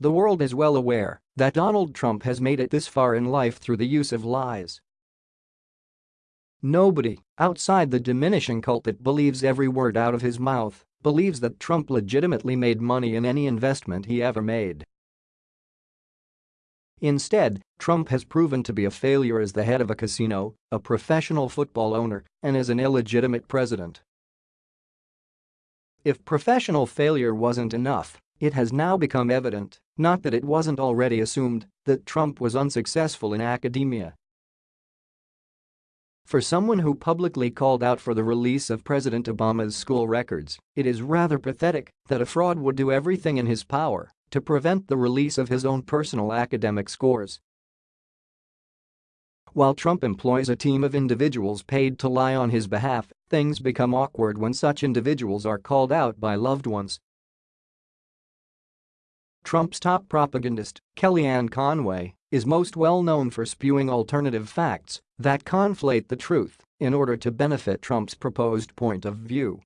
The world is well aware that Donald Trump has made it this far in life through the use of lies. Nobody, outside the diminishing cult that believes every word out of his mouth, believes that Trump legitimately made money in any investment he ever made. Instead, Trump has proven to be a failure as the head of a casino, a professional football owner, and as an illegitimate president. If professional failure wasn't enough, it has now become evident, not that it wasn't already assumed, that Trump was unsuccessful in academia. For someone who publicly called out for the release of President Obama's school records, it is rather pathetic that a fraud would do everything in his power to prevent the release of his own personal academic scores. While Trump employs a team of individuals paid to lie on his behalf, things become awkward when such individuals are called out by loved ones Trump's top propagandist, Kellyanne Conway, is most well known for spewing alternative facts that conflate the truth in order to benefit Trump's proposed point of view.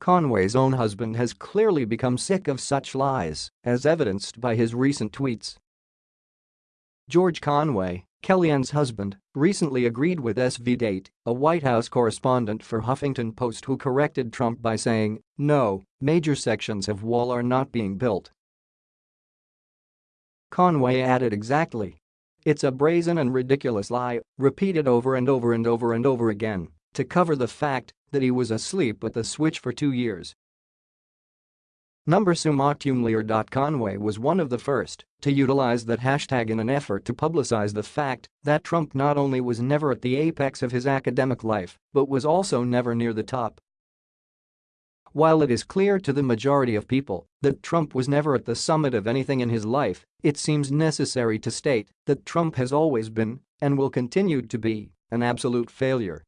Conway's own husband has clearly become sick of such lies, as evidenced by his recent tweets. George Conway, Kellyanne's husband, recently agreed with SV Date, a White House correspondent for Huffington Post who corrected Trump by saying, no, major sections of wall are not being built. Conway added exactly. It's a brazen and ridiculous lie, repeated over and over and over and over again, to cover the fact that he was asleep at the switch for two years Number Conway was one of the first to utilize that hashtag in an effort to publicize the fact that Trump not only was never at the apex of his academic life but was also never near the top. While it is clear to the majority of people that Trump was never at the summit of anything in his life, it seems necessary to state that Trump has always been, and will continue to be, an absolute failure